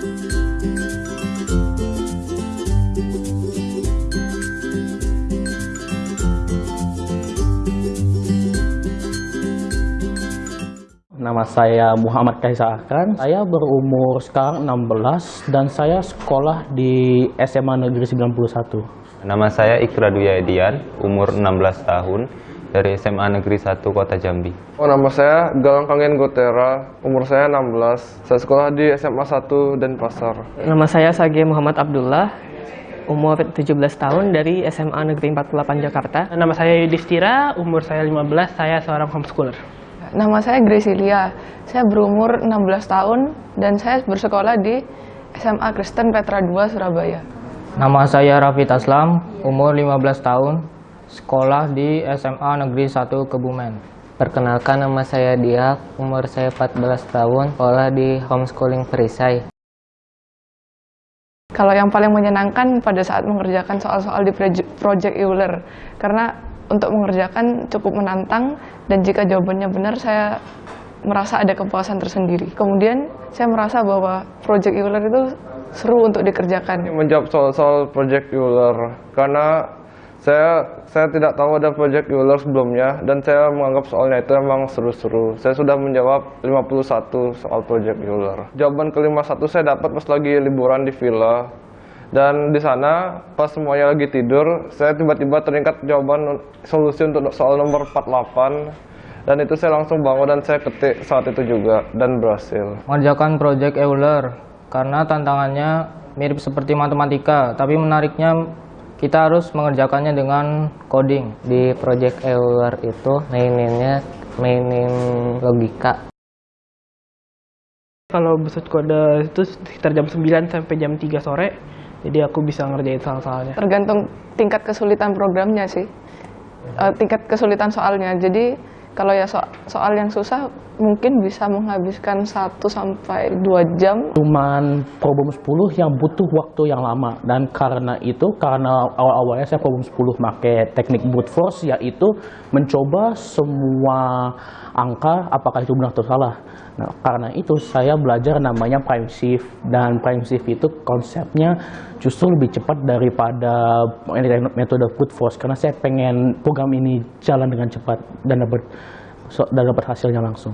Nama saya Muhammad Kaisa Akan. Saya berumur sekarang 16 dan saya sekolah di SMA Negeri 91. Nama saya Ikra Dwi Edian, umur 16 tahun, dari SMA Negeri 1 Kota Jambi. Oh, nama saya Galang Kangen Gotera, umur saya 16. Saya sekolah di SMA 1 Denpasar. Nama saya Sage Muhammad Abdullah, umur 17 tahun dari SMA Negeri 48 Jakarta. Nama saya Yudhistira, umur saya 15, saya seorang homeschooler. Nama saya Gracilia, saya berumur 16 tahun dan saya bersekolah di SMA Kristen Petra 2 Surabaya. Nama saya Raffi Taslam, umur 15 tahun, sekolah di SMA Negeri 1 Kebumen. Perkenalkan nama saya Diak, umur saya 14 tahun, sekolah di homeschooling Perisai. Kalau yang paling menyenangkan pada saat mengerjakan soal-soal di Project Euler, karena untuk mengerjakan cukup menantang dan jika jawabannya benar saya merasa ada kepuasan tersendiri. Kemudian saya merasa bahwa Project Euler itu seru untuk dikerjakan. Menjawab soal-soal Project Euler karena saya saya tidak tahu ada Project Euler sebelumnya dan saya menganggap soalnya itu memang seru-seru. Saya sudah menjawab 51 soal Project Euler. Jawaban kelima satu saya dapat pas lagi liburan di villa dan di sana pas semuanya lagi tidur saya tiba-tiba teringat jawaban solusi untuk soal nomor 48 dan itu saya langsung bangun dan saya ketik saat itu juga dan berhasil mengerjakan project Euler karena tantangannya mirip seperti matematika tapi menariknya kita harus mengerjakannya dengan coding di project Euler itu maininnya mainin logika kalau besok kode itu sekitar jam 9 sampai jam 3 sore jadi aku bisa ngerjain soal-soalnya. Tergantung tingkat kesulitan programnya sih, uh, tingkat kesulitan soalnya. Jadi kalau ya so soal yang susah mungkin bisa menghabiskan 1 sampai 2 jam. Cuman problem 10 yang butuh waktu yang lama dan karena itu karena awal-awalnya saya problem 10 pakai teknik brute force yaitu mencoba semua angka apakah itu benar atau salah. Nah, karena itu saya belajar namanya prime shift dan prime shift itu konsepnya justru lebih cepat daripada metode brute force karena saya pengen program ini jalan dengan cepat dan dapat so dapat hasilnya langsung.